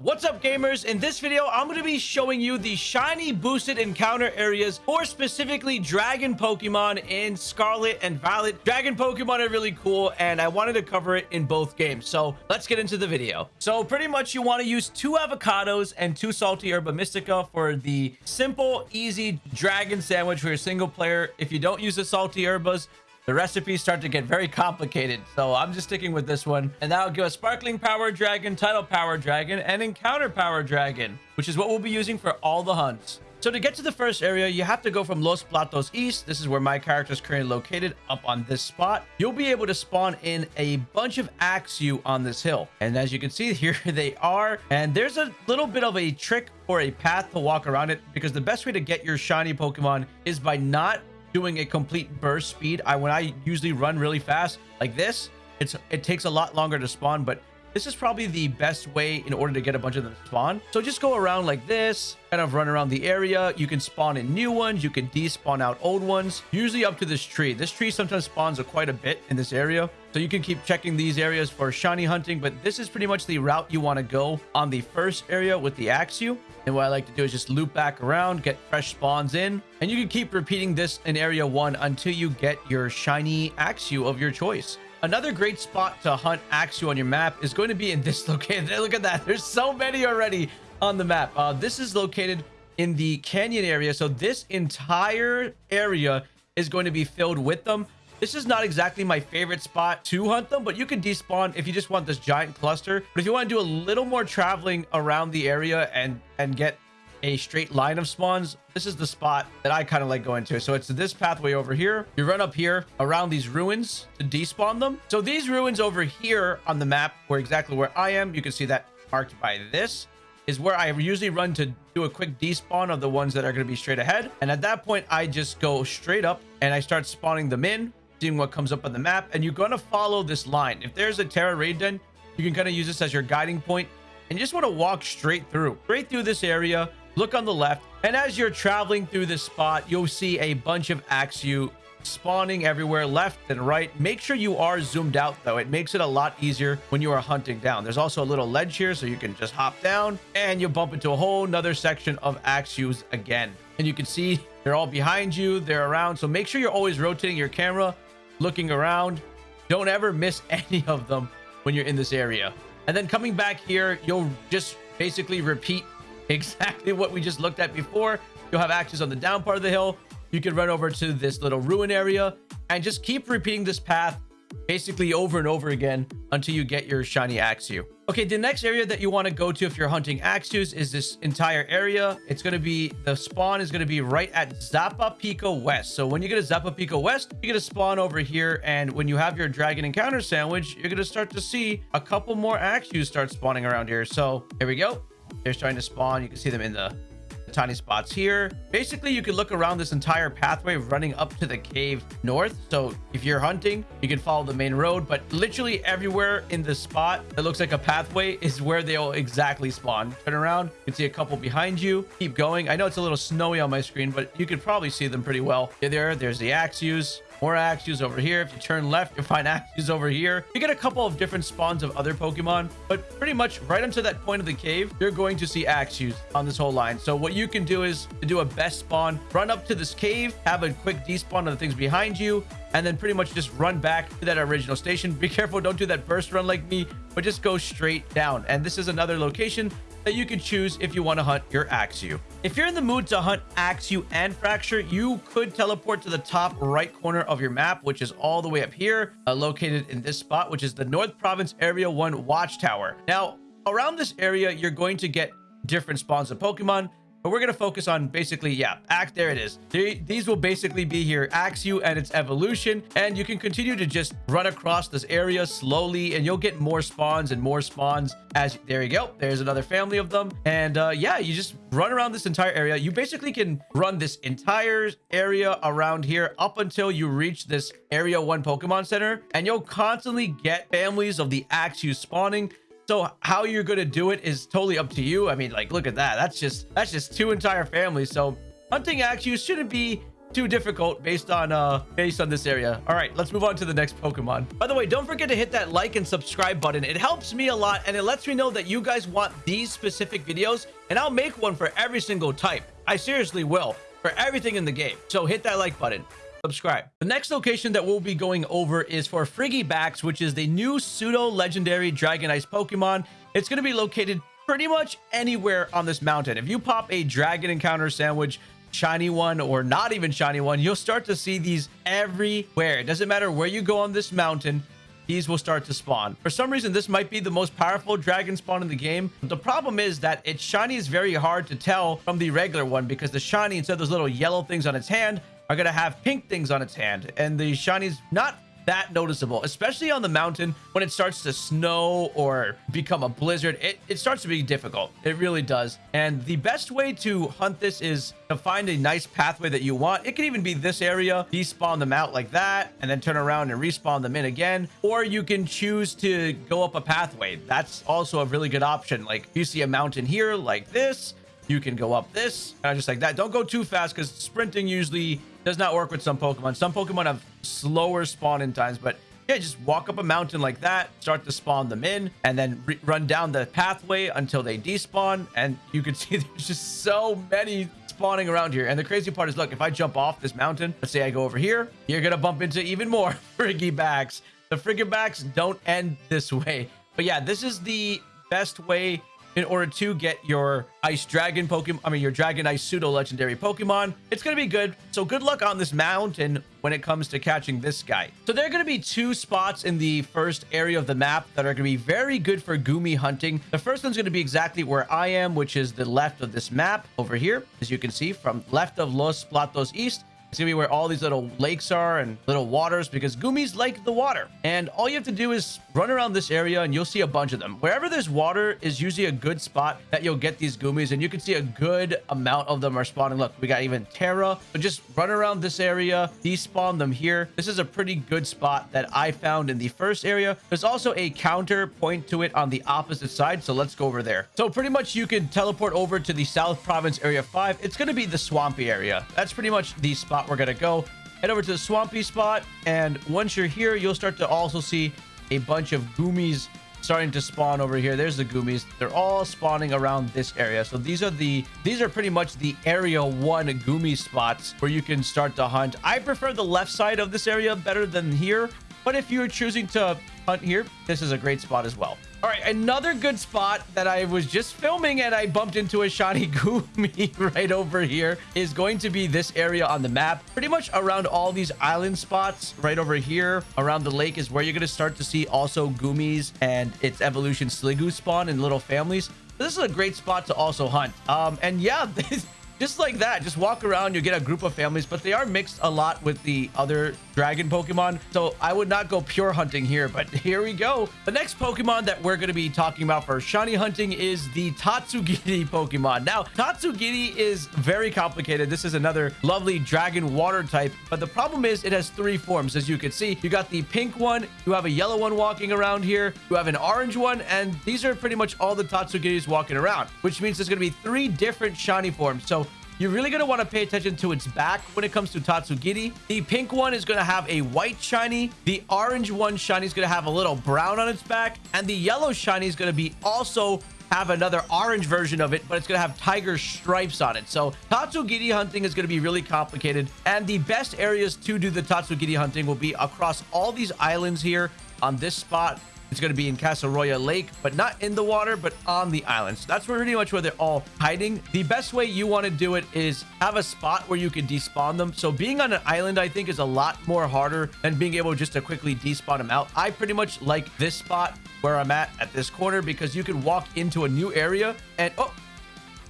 What's up gamers? In this video, I'm going to be showing you the shiny boosted encounter areas for specifically dragon Pokemon in Scarlet and Violet. Dragon Pokemon are really cool and I wanted to cover it in both games. So let's get into the video. So pretty much you want to use two avocados and two salty herba mystica for the simple, easy dragon sandwich for your single player. If you don't use the salty herbas, the recipes start to get very complicated, so I'm just sticking with this one. And that'll give us Sparkling Power Dragon, Title Power Dragon, and Encounter Power Dragon, which is what we'll be using for all the hunts. So to get to the first area, you have to go from Los Platos East. This is where my character is currently located, up on this spot. You'll be able to spawn in a bunch of Axew on this hill. And as you can see, here they are. And there's a little bit of a trick or a path to walk around it because the best way to get your shiny Pokemon is by not doing a complete burst speed. I when I usually run really fast like this, it's it takes a lot longer to spawn, but this is probably the best way in order to get a bunch of them spawn. So just go around like this, kind of run around the area. You can spawn in new ones. You can despawn out old ones, usually up to this tree. This tree sometimes spawns a quite a bit in this area. So you can keep checking these areas for shiny hunting, but this is pretty much the route you want to go on the first area with the Axew. And what I like to do is just loop back around, get fresh spawns in, and you can keep repeating this in area one until you get your shiny Axew of your choice. Another great spot to hunt Axew on your map is going to be in this location. Look at that. There's so many already on the map. Uh, this is located in the canyon area. So this entire area is going to be filled with them. This is not exactly my favorite spot to hunt them, but you can despawn if you just want this giant cluster. But if you want to do a little more traveling around the area and, and get a straight line of spawns, this is the spot that I kind of like going to. So it's this pathway over here. You run up here around these ruins to despawn them. So these ruins over here on the map were exactly where I am. You can see that marked by this is where I usually run to do a quick despawn of the ones that are going to be straight ahead. And at that point, I just go straight up and I start spawning them in, seeing what comes up on the map. And you're going to follow this line. If there's a Terra Raid Den, you can kind of use this as your guiding point and you just want to walk straight through, straight through this area look on the left and as you're traveling through this spot you'll see a bunch of axew spawning everywhere left and right make sure you are zoomed out though it makes it a lot easier when you are hunting down there's also a little ledge here so you can just hop down and you'll bump into a whole nother section of axews again and you can see they're all behind you they're around so make sure you're always rotating your camera looking around don't ever miss any of them when you're in this area and then coming back here you'll just basically repeat exactly what we just looked at before. You'll have Axews on the down part of the hill. You can run over to this little ruin area and just keep repeating this path basically over and over again until you get your shiny Axew. Okay, the next area that you want to go to if you're hunting Axews is this entire area. It's going to be, the spawn is going to be right at Zapapico West. So when you get to Zapapico West, you're going to spawn over here. And when you have your Dragon Encounter sandwich, you're going to start to see a couple more Axews start spawning around here. So here we go. They're starting to spawn. You can see them in the, the tiny spots here. Basically, you can look around this entire pathway running up to the cave north. So if you're hunting, you can follow the main road, but literally everywhere in the spot that looks like a pathway is where they'll exactly spawn. Turn around, you can see a couple behind you. Keep going. I know it's a little snowy on my screen, but you can probably see them pretty well. there, there's the Axews. More Axews over here. If you turn left, you'll find Axews over here. You get a couple of different spawns of other Pokemon, but pretty much right until that point of the cave, you're going to see Axews on this whole line. So what you can do is to do a best spawn, run up to this cave, have a quick despawn of the things behind you, and then pretty much just run back to that original station. Be careful, don't do that burst run like me, but just go straight down. And this is another location that you can choose if you want to hunt your Axew. If you're in the mood to hunt Axew and Fraxure, you could teleport to the top right corner of your map, which is all the way up here, uh, located in this spot, which is the North Province Area 1 Watchtower. Now, around this area, you're going to get different spawns of Pokemon. But we're going to focus on basically, yeah, act. There it is. these will basically be here, Axew and its evolution. And you can continue to just run across this area slowly and you'll get more spawns and more spawns as there you go. There's another family of them. And uh, yeah, you just run around this entire area. You basically can run this entire area around here up until you reach this area one Pokemon Center and you'll constantly get families of the Axew spawning so how you're going to do it is totally up to you. I mean, like, look at that. That's just that's just two entire families. So hunting Axews shouldn't be too difficult based on uh based on this area all right let's move on to the next pokemon by the way don't forget to hit that like and subscribe button it helps me a lot and it lets me know that you guys want these specific videos and i'll make one for every single type i seriously will for everything in the game so hit that like button subscribe. The next location that we'll be going over is for Frigibax, which is the new pseudo legendary Dragon Ice Pokemon. It's going to be located pretty much anywhere on this mountain. If you pop a Dragon Encounter sandwich shiny one or not even shiny one, you'll start to see these everywhere. It doesn't matter where you go on this mountain, these will start to spawn. For some reason, this might be the most powerful dragon spawn in the game. The problem is that its shiny is very hard to tell from the regular one because the shiny, instead of those little yellow things on its hand, are going to have pink things on its hand. And the shiny's not that noticeable, especially on the mountain when it starts to snow or become a blizzard. It, it starts to be difficult. It really does. And the best way to hunt this is to find a nice pathway that you want. It can even be this area, despawn them out like that, and then turn around and respawn them in again. Or you can choose to go up a pathway. That's also a really good option. Like you see a mountain here like this, you can go up this, of just like that. Don't go too fast because sprinting usually does not work with some Pokemon. Some Pokemon have slower spawning times, but yeah, just walk up a mountain like that, start to spawn them in, and then run down the pathway until they despawn. And you can see there's just so many spawning around here. And the crazy part is, look, if I jump off this mountain, let's say I go over here, you're to bump into even more Frigibax. The Frigibax don't end this way. But yeah, this is the best way in order to get your ice dragon pokemon i mean your dragon ice pseudo legendary pokemon. It's going to be good. So good luck on this mountain when it comes to catching this guy. So there are going to be two spots in the first area of the map that are going to be very good for goomy hunting. The first one's going to be exactly where i am which is the left of this map over here as you can see from left of los platos east it's gonna be where all these little lakes are and little waters because Goomies like the water. And all you have to do is run around this area and you'll see a bunch of them. Wherever there's water is usually a good spot that you'll get these Goomies and you can see a good amount of them are spawning. Look, we got even Tera. So just run around this area, despawn them here. This is a pretty good spot that I found in the first area. There's also a counter point to it on the opposite side. So let's go over there. So pretty much you can teleport over to the South Province Area 5. It's going to be the swampy area. That's pretty much the spot spot we're going to go. Head over to the swampy spot. And once you're here, you'll start to also see a bunch of goomies starting to spawn over here. There's the goomies. They're all spawning around this area. So these are the these are pretty much the area one goomy spots where you can start to hunt. I prefer the left side of this area better than here. But if you're choosing to hunt here, this is a great spot as well. All right, another good spot that I was just filming and I bumped into a shiny Goomy right over here is going to be this area on the map. Pretty much around all these island spots right over here around the lake is where you're going to start to see also Goomies and its evolution Sliggoo spawn in little families. This is a great spot to also hunt. Um, and yeah, this, just like that just walk around you get a group of families but they are mixed a lot with the other dragon pokemon. So i would not go pure hunting here but here we go. The next pokemon that we're going to be talking about for shiny hunting is the tatsugiri pokemon. Now tatsugiri is very complicated. This is another lovely dragon water type but the problem is it has three forms as you can see. You got the pink one you have a yellow one walking around here you have an orange one and these are pretty much all the tatsugiris walking around which means there's going to be three different shiny forms. So you're really going to want to pay attention to its back when it comes to Tatsugiri. The pink one is going to have a white shiny. The orange one shiny is going to have a little brown on its back. And the yellow shiny is going to be also have another orange version of it, but it's going to have tiger stripes on it. So Tatsugiri hunting is going to be really complicated. And the best areas to do the Tatsugiri hunting will be across all these islands here on this spot it's going to be in Casseroya Lake, but not in the water, but on the island. So that's pretty much where they're all hiding. The best way you want to do it is have a spot where you can despawn them. So being on an island, I think, is a lot more harder than being able just to quickly despawn them out. I pretty much like this spot where I'm at at this corner because you can walk into a new area and... Oh,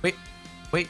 wait, wait,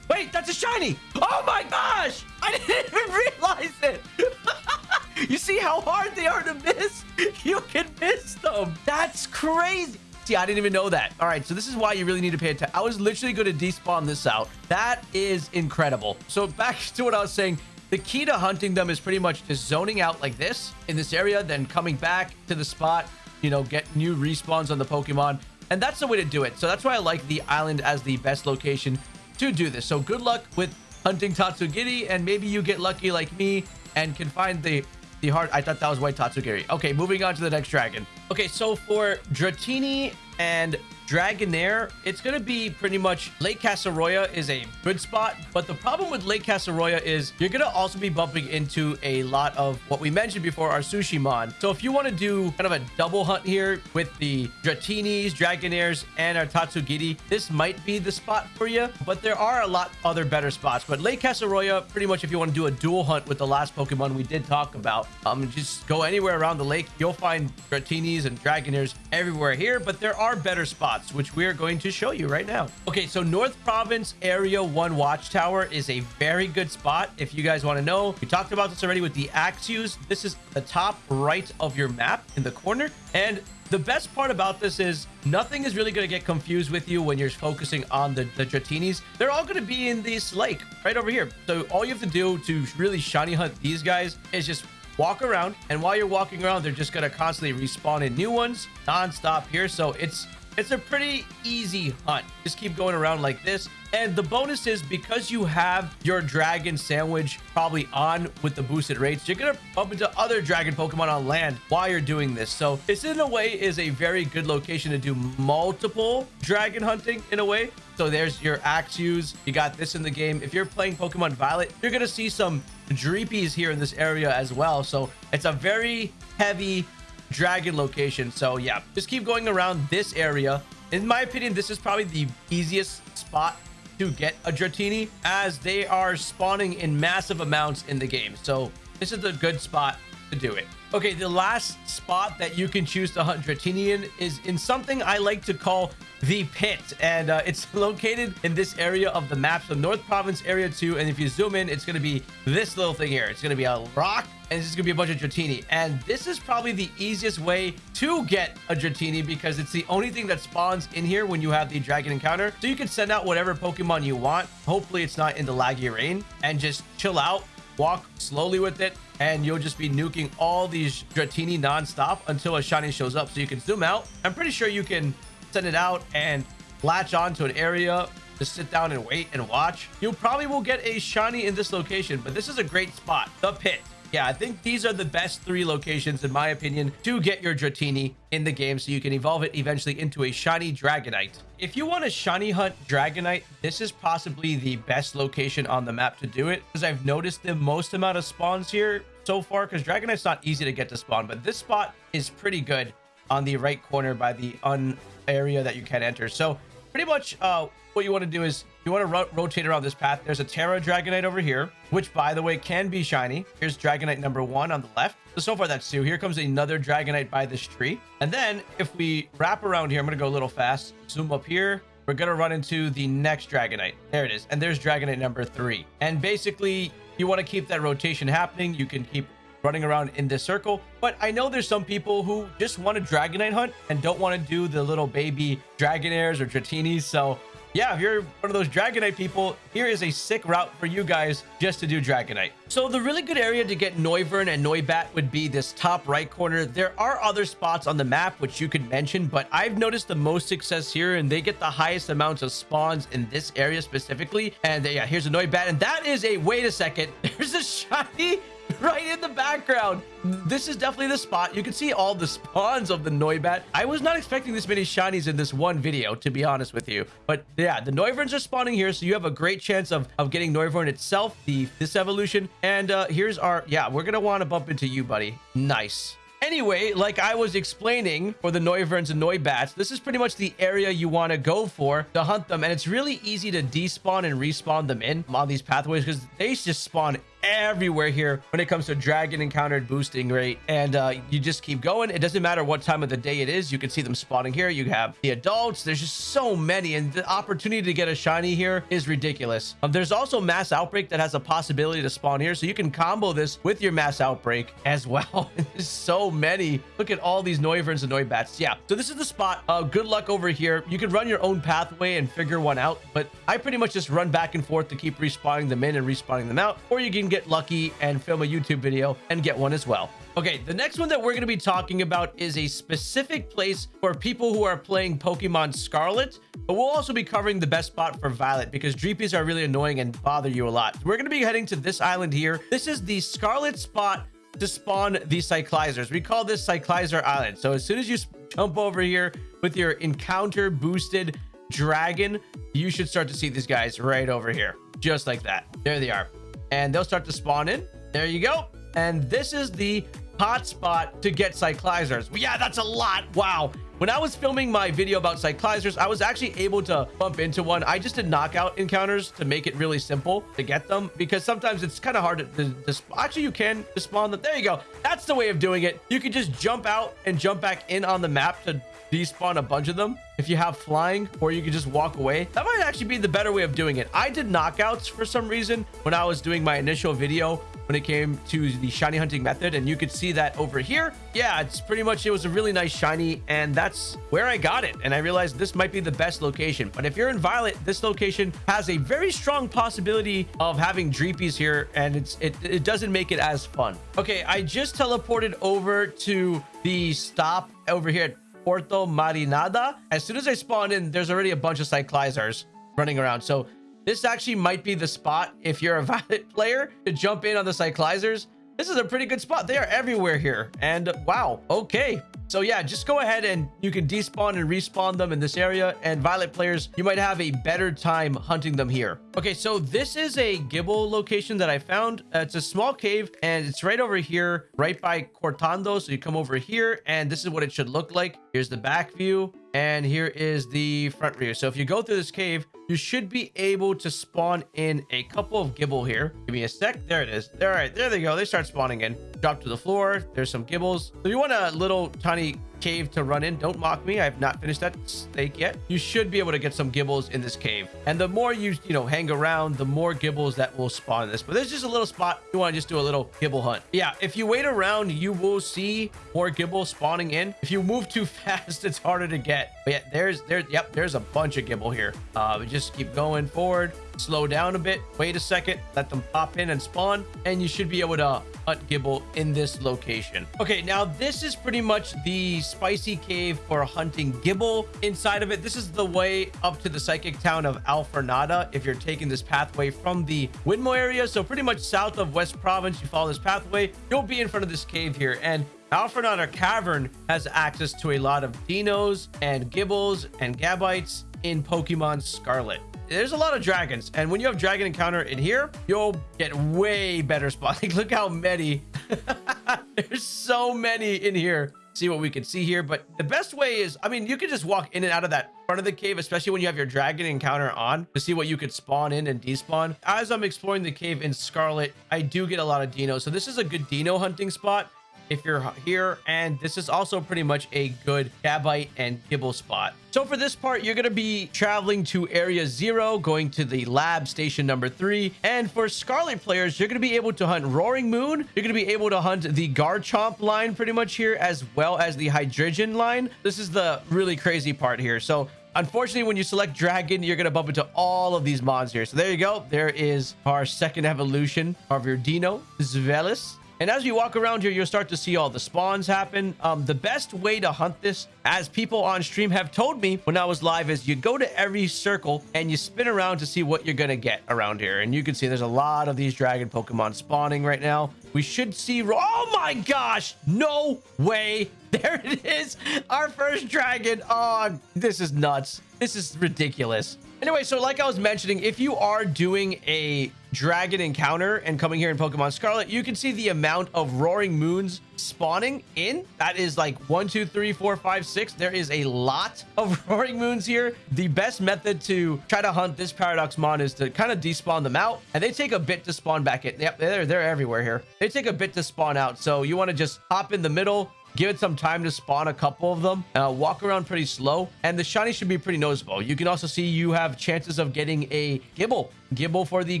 wait, that's a shiny. Oh my gosh. I didn't even realize it. You see how hard they are to miss? You can miss them. That's crazy. See, I didn't even know that. All right, so this is why you really need to pay attention. I was literally going to despawn this out. That is incredible. So back to what I was saying. The key to hunting them is pretty much just zoning out like this in this area, then coming back to the spot, you know, get new respawns on the Pokemon. And that's the way to do it. So that's why I like the island as the best location to do this. So good luck with hunting Tatsugiri, and maybe you get lucky like me and can find the the heart. I thought that was white Tatsugiri. Okay, moving on to the next dragon. Okay, so for Dratini and Dragonair, it's going to be pretty much Lake Casseroya is a good spot. But the problem with Lake Casseroya is you're going to also be bumping into a lot of what we mentioned before, our Sushimon. So if you want to do kind of a double hunt here with the Dratinis, Dragonairs, and our Tatsugiri, this might be the spot for you. But there are a lot other better spots. But Lake Casseroya, pretty much if you want to do a dual hunt with the last Pokemon we did talk about, um, just go anywhere around the lake. You'll find Dratinis and Dragonairs everywhere here. But there are better spots spots, which we are going to show you right now. Okay, so North Province Area 1 Watchtower is a very good spot. If you guys want to know, we talked about this already with the Axews. This is the top right of your map in the corner. And the best part about this is nothing is really going to get confused with you when you're focusing on the, the Dratinis. They're all going to be in this lake right over here. So all you have to do to really shiny hunt these guys is just walk around. And while you're walking around, they're just going to constantly respawn in new ones non-stop here. So it's it's a pretty easy hunt. Just keep going around like this. And the bonus is because you have your dragon sandwich probably on with the boosted rates, you're going to bump into other dragon Pokemon on land while you're doing this. So this in a way is a very good location to do multiple dragon hunting in a way. So there's your Axews. You got this in the game. If you're playing Pokemon Violet, you're going to see some Dreepies here in this area as well. So it's a very heavy dragon location. So yeah, just keep going around this area. In my opinion, this is probably the easiest spot to get a Dratini as they are spawning in massive amounts in the game. So this is a good spot to do it. Okay, the last spot that you can choose to hunt Dratini in is in something I like to call the pit. And uh, it's located in this area of the map so north province area 2 and if you zoom in it's going to be this little thing here. It's going to be a rock and it's just going to be a bunch of Dratini. And this is probably the easiest way to get a Dratini because it's the only thing that spawns in here when you have the dragon encounter. So you can send out whatever Pokemon you want. Hopefully it's not in the laggy rain and just chill out walk slowly with it and you'll just be nuking all these Dratini non-stop until a shiny shows up so you can zoom out I'm pretty sure you can send it out and latch on to an area to sit down and wait and watch. You probably will get a shiny in this location, but this is a great spot, the pit. Yeah, I think these are the best three locations, in my opinion, to get your Dratini in the game so you can evolve it eventually into a shiny Dragonite. If you want to shiny hunt Dragonite, this is possibly the best location on the map to do it because I've noticed the most amount of spawns here so far because Dragonite's not easy to get to spawn, but this spot is pretty good on the right corner by the un area that you can enter. So pretty much uh, what you want to do is you want to ro rotate around this path. There's a Tera Dragonite over here, which by the way can be shiny. Here's Dragonite number one on the left. So, so far that's two. Here comes another Dragonite by this tree. And then if we wrap around here, I'm going to go a little fast. Zoom up here. We're going to run into the next Dragonite. There it is. And there's Dragonite number three. And basically, you want to keep that rotation happening. You can keep running around in this circle. But I know there's some people who just want to Dragonite hunt and don't want to do the little baby Dragonairs or Dratinis. So yeah, if you're one of those Dragonite people, here is a sick route for you guys just to do Dragonite. So the really good area to get Noivern and Noibat would be this top right corner. There are other spots on the map which you could mention, but I've noticed the most success here and they get the highest amounts of spawns in this area specifically. And yeah, here's a Noibat and that is a, wait a second, there's a shiny right in the background. This is definitely the spot. You can see all the spawns of the Noibat. I was not expecting this many shinies in this one video, to be honest with you. But yeah, the Noiverns are spawning here, so you have a great chance of, of getting Noivern itself, the this evolution. And uh, here's our, yeah, we're going to want to bump into you, buddy. Nice. Anyway, like I was explaining for the Noiverns and Noibats, this is pretty much the area you want to go for to hunt them. And it's really easy to despawn and respawn them in on these pathways because they just spawn everywhere here when it comes to dragon encountered boosting rate. And uh, you just keep going. It doesn't matter what time of the day it is. You can see them spawning here. You have the adults. There's just so many. And the opportunity to get a shiny here is ridiculous. Um, there's also mass outbreak that has a possibility to spawn here. So you can combo this with your mass outbreak as well. There's so many. Look at all these noiverns and noibats yeah. So this is the spot. Uh, good luck over here. You can run your own pathway and figure one out but i pretty much just run back and forth to keep respawning them in and respawning them out. Or you can get lucky and film a YouTube video and get one as well. Okay, the next one that we're going to be talking about is a specific place for people who are playing Pokemon Scarlet, but we'll also be covering the best spot for Violet because Dreepies are really annoying and bother you a lot. We're going to be heading to this island here. This is the Scarlet spot to spawn the Cyclizars. We call this Cyclizar Island. So as soon as you jump over here with your encounter boosted dragon, you should start to see these guys right over here. Just like that. There they are. And they'll start to spawn in. There you go. And this is the hotspot to get cyclizars. Yeah, that's a lot. Wow. When I was filming my video about cyclizars, I was actually able to bump into one. I just did knockout encounters to make it really simple to get them because sometimes it's kind of hard to, to, to actually you can spawn them. There you go. That's the way of doing it. You can just jump out and jump back in on the map to despawn a bunch of them. If you have flying or you can just walk away that might actually be the better way of doing it. I did knockouts for some reason when i was doing my initial video when it came to the shiny hunting method and you could see that over here. Yeah it's pretty much it was a really nice shiny and that's where i got it. And i realized this might be the best location. But if you're in violet this location has a very strong possibility of having dreepies here and it's it, it doesn't make it as fun. Okay i just teleported over to the stop over here at Puerto Marinada. As soon as I spawn in, there's already a bunch of Cyclizars running around. So this actually might be the spot if you're a Violet player to jump in on the Cyclizars. This is a pretty good spot. They are everywhere here. And wow, okay. So yeah, just go ahead and you can despawn and respawn them in this area. And Violet players, you might have a better time hunting them here. Okay, so this is a Gible location that I found. Uh, it's a small cave and it's right over here, right by Cortando. So you come over here and this is what it should look like. Here's the back view and here is the front view. So if you go through this cave, you should be able to spawn in a couple of Gibble here. Give me a sec. There it is. All right, there they go. They start spawning in. Drop to the floor. There's some gibles. So you want a little tiny cave to run in. Don't mock me. I have not finished that steak yet. You should be able to get some gibles in this cave. And the more you, you know, hang around, the more gibles that will spawn in this. But there's just a little spot. You want to just do a little gible hunt. Yeah, if you wait around, you will see more gibles spawning in. If you move too fast, it's harder to get. But yeah, there's, there, yep, there's a bunch of gible here. Uh, just keep going forward slow down a bit, wait a second, let them pop in and spawn, and you should be able to hunt Gible in this location. Okay, now this is pretty much the spicy cave for hunting Gibble. Inside of it, this is the way up to the psychic town of Alfornada if you're taking this pathway from the Windmill area. So pretty much south of West Province, you follow this pathway, you'll be in front of this cave here. And Alfornada Cavern has access to a lot of Deinos and Gibles and Gabites in Pokemon Scarlet there's a lot of dragons and when you have dragon encounter in here you'll get way better spotting look how many. There's so many in here. See what we can see here but the best way is i mean you can just walk in and out of that front of the cave especially when you have your dragon encounter on to see what you could spawn in and despawn. As i'm exploring the cave in scarlet i do get a lot of deino. So this is a good deino hunting spot if you're here. And this is also pretty much a good Gabite and Gible spot. So for this part, you're going to be traveling to area zero, going to the lab station number three. And for Scarlet players, you're going to be able to hunt Roaring Moon. You're going to be able to hunt the Garchomp line pretty much here, as well as the Hydreigon line. This is the really crazy part here. So Unfortunately, when you select Dragon, you're going to bump into all of these mods here. So there you go. There is our second evolution of your Deino, Zweilous. And as you walk around here, you'll start to see all the spawns happen. Um, the best way to hunt this, as people on stream have told me when I was live, is you go to every circle and you spin around to see what you're going to get around here. And you can see there's a lot of these dragon Pokemon spawning right now. We should see... Oh my gosh! No way! There it is! Our first dragon! Oh, this is nuts. This is ridiculous. Anyway, so like I was mentioning, if you are doing a dragon encounter and coming here in Pokemon Scarlet, you can see the amount of Roaring Moons spawning in. That is like one, two, three, four, five, six. There is a lot of Roaring Moons here. The best method to try to hunt this Paradox Mon is to kind of despawn them out. And they take a bit to spawn back in. Yep, they're, they're everywhere here. They take a bit to spawn out. So you want to just hop in the middle, give it some time to spawn a couple of them. Uh, walk around pretty slow and the shiny should be pretty noticeable. You can also see you have chances of getting a Gible Gible for the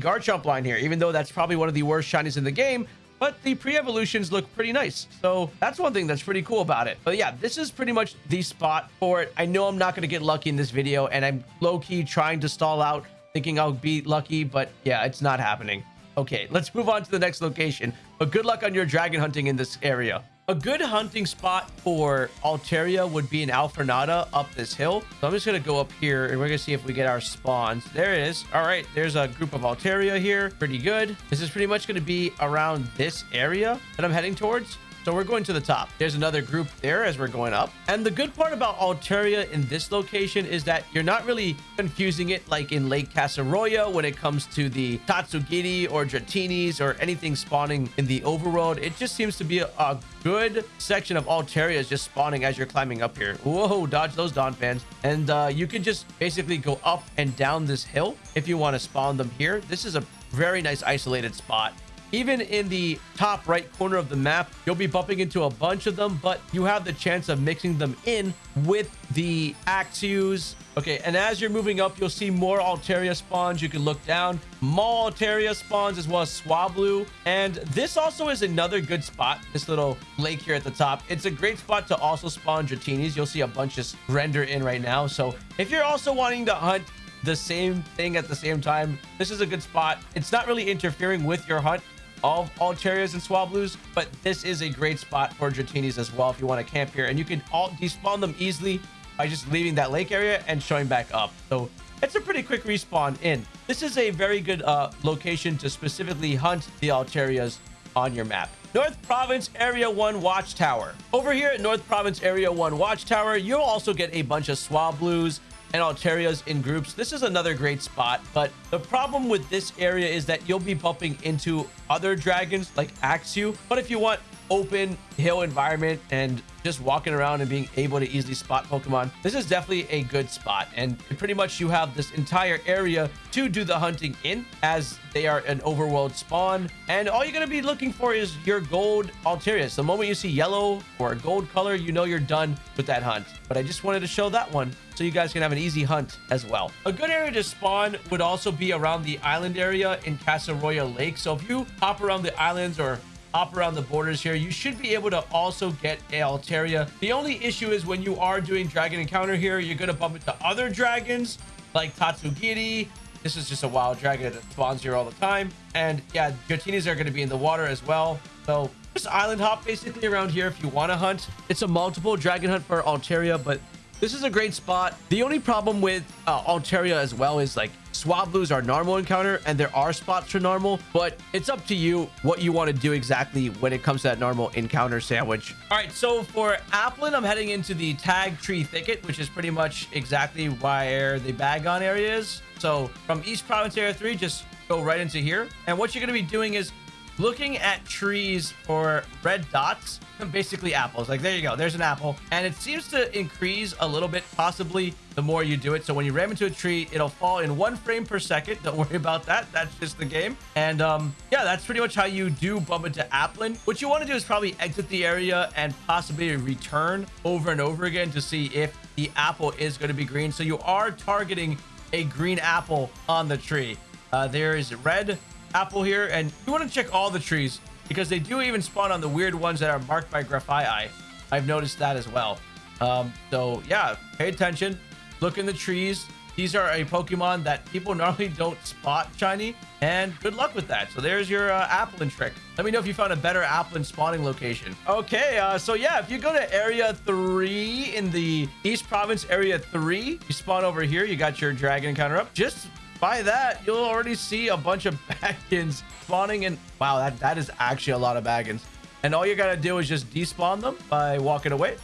garchomp line here even though that's probably one of the worst shinies in the game but the pre-evolutions look pretty nice. So that's one thing that's pretty cool about it. But yeah this is pretty much the spot for it. I know i'm not going to get lucky in this video and i'm low-key trying to stall out thinking i'll be lucky but yeah it's not happening. Okay, let's move on to the next location. But good luck on your dragon hunting in this area. A good hunting spot for Altaria would be in Alfornada up this hill. So I'm just going to go up here and we're going to see if we get our spawns. There it is. All right, there's a group of Altaria here. Pretty good. This is pretty much going to be around this area that I'm heading towards. So we're going to the top. There's another group there as we're going up. And the good part about Altaria in this location is that you're not really confusing it like in Lake Casseroya when it comes to the Tatsugiri or Dratinis or anything spawning in the overworld. It just seems to be a, a good section of Altaria just spawning as you're climbing up here. Whoa, dodge those Donphans. And uh, you can just basically go up and down this hill if you want to spawn them here. This is a very nice isolated spot. Even in the top right corner of the map, you'll be bumping into a bunch of them, but you have the chance of mixing them in with the Axews. Okay, and as you're moving up, you'll see more Altaria spawns. You can look down. More Altaria spawns as well as Swablu. And this also is another good spot, this little lake here at the top. It's a great spot to also spawn Dratinis. You'll see a bunch just render in right now. So if you're also wanting to hunt the same thing at the same time, this is a good spot. It's not really interfering with your hunt of Altarias and Swablus, but this is a great spot for Dratinis as well if you want to camp here. And you can all despawn them easily by just leaving that lake area and showing back up. So it's a pretty quick respawn in. This is a very good uh, location to specifically hunt the Altarias on your map. North Province Area 1 Watchtower. Over here at North Province Area 1 Watchtower, you'll also get a bunch of Swablu's and Altarias in groups. This is another great spot, but the problem with this area is that you'll be bumping into other dragons like Axew. But if you want open hill environment and just walking around and being able to easily spot Pokemon, this is definitely a good spot. And pretty much you have this entire area to do the hunting in as they are an overworld spawn. And all you're going to be looking for is your gold Altarias. The moment you see yellow or a gold color, you know you're done with that hunt. But I just wanted to show that one so you guys can have an easy hunt as well. A good area to spawn would also be around the island area in Casseroya Lake. So if you hop around the islands or hop around the borders here, you should be able to also get Altaria. The only issue is when you are doing Dragon Encounter here, you're going to bump into other dragons like Tatsugiri. This is just a wild dragon that spawns here all the time. And yeah, Dratinis are going to be in the water as well. So just island hop basically around here if you want to hunt. It's a multiple dragon hunt for Altaria, but this is a great spot. The only problem with uh, Altaria as well is like Swablus are normal encounter and there are spots for normal, but it's up to you what you want to do exactly when it comes to that normal encounter sandwich. All right, so for Applin, I'm heading into the Tag Tree Thicket, which is pretty much exactly where the Bagon area is. So from East Province Area 3, just go right into here. And what you're going to be doing is looking at trees for red dots basically apples. Like there you go. There's an apple. And it seems to increase a little bit possibly the more you do it. So when you ram into a tree it'll fall in one frame per second. Don't worry about that. That's just the game. And um yeah that's pretty much how you do bump into applin. What you want to do is probably exit the area and possibly return over and over again to see if the apple is going to be green. So you are targeting a green apple on the tree. Uh, there is a red apple here. And you want to check all the trees because they do even spawn on the weird ones that are marked by Grafaiai. I've noticed that as well. Um, so yeah, pay attention. Look in the trees. These are a Pokemon that people normally don't spot shiny, and good luck with that. So there's your uh, Applin trick. Let me know if you found a better Applin spawning location. Okay, uh, so yeah, if you go to Area 3 in the East Province Area 3, you spawn over here, you got your Dragon encounter up. Just by that, you'll already see a bunch of Bagons spawning and wow, that, that is actually a lot of Bagons. And all you gotta do is just despawn them by walking away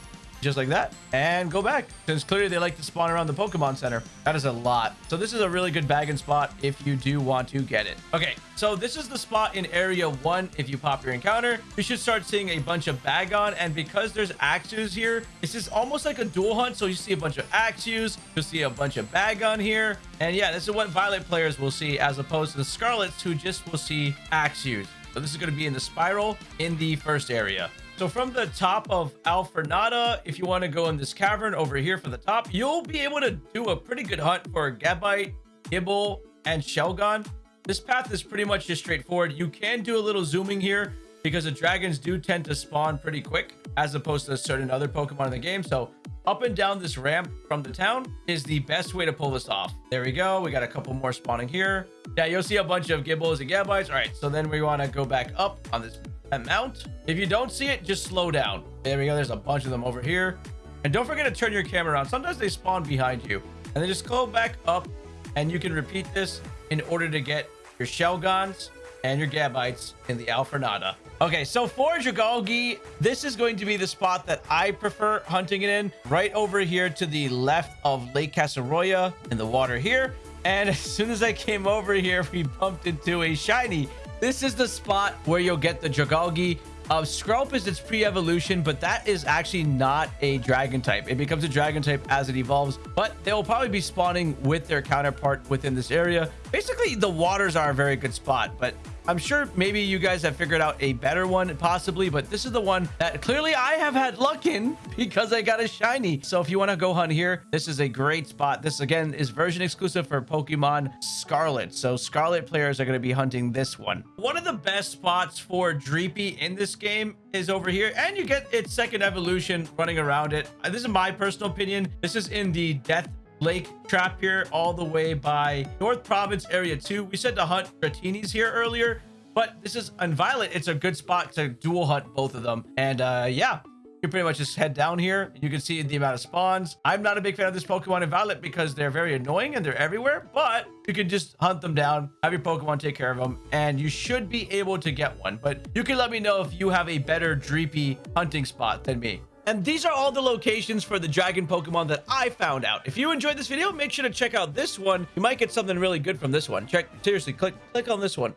just like that and go back. Since clearly they like to spawn around the pokemon center that is a lot. So this is a really good bagging spot if you do want to get it. Okay so this is the spot in area one if you pop your encounter. You should start seeing a bunch of bagon and because there's axews here this is almost like a dual hunt. So you see a bunch of axews you'll see a bunch of bagon here and yeah this is what violet players will see as opposed to the scarlets who just will see axews so this is going to be in the spiral in the first area so from the top of Alfornada, if you want to go in this cavern over here for the top, you'll be able to do a pretty good hunt for Gabite, Gible, and Shelgon. This path is pretty much just straightforward. You can do a little zooming here because the dragons do tend to spawn pretty quick as opposed to certain other Pokemon in the game. So up and down this ramp from the town is the best way to pull this off. There we go. We got a couple more spawning here. Yeah, you'll see a bunch of gibbos and gabites. All right, so then we want to go back up on this mount. If you don't see it, just slow down. There we go. There's a bunch of them over here. And don't forget to turn your camera around. Sometimes they spawn behind you. And then just go back up and you can repeat this in order to get your Shelgons and your Gabites in the Alfornada. Okay, so for Dragalge, this is going to be the spot that I prefer hunting it in. Right over here to the left of Lake Casseroya in the water here. And as soon as I came over here, we bumped into a shiny. This is the spot where you'll get the Dragalge. Uh, Skrelp is its pre-evolution, but that is actually not a dragon type. It becomes a dragon type as it evolves, but they will probably be spawning with their counterpart within this area. Basically, the waters are a very good spot, but I'm sure maybe you guys have figured out a better one possibly, but this is the one that clearly I have had luck in because I got a shiny. So if you want to go hunt here, this is a great spot. This again is version exclusive for Pokemon Scarlet. So Scarlet players are going to be hunting this one. One of the best spots for Dreepy in this game is over here and you get its second evolution running around it. Uh, this is my personal opinion. This is in the Death Lake trap here all the way by North Province Area 2. We said to hunt Dratinis here earlier, but this is on Violet. It's a good spot to dual hunt both of them. And uh, yeah, you pretty much just head down here. You can see the amount of spawns. I'm not a big fan of this Pokemon in Violet because they're very annoying and they're everywhere, but you can just hunt them down, have your Pokemon take care of them, and you should be able to get one. But you can let me know if you have a better Dreepy hunting spot than me. And these are all the locations for the dragon Pokemon that I found out. If you enjoyed this video, make sure to check out this one. You might get something really good from this one. Check, seriously, click, click on this one.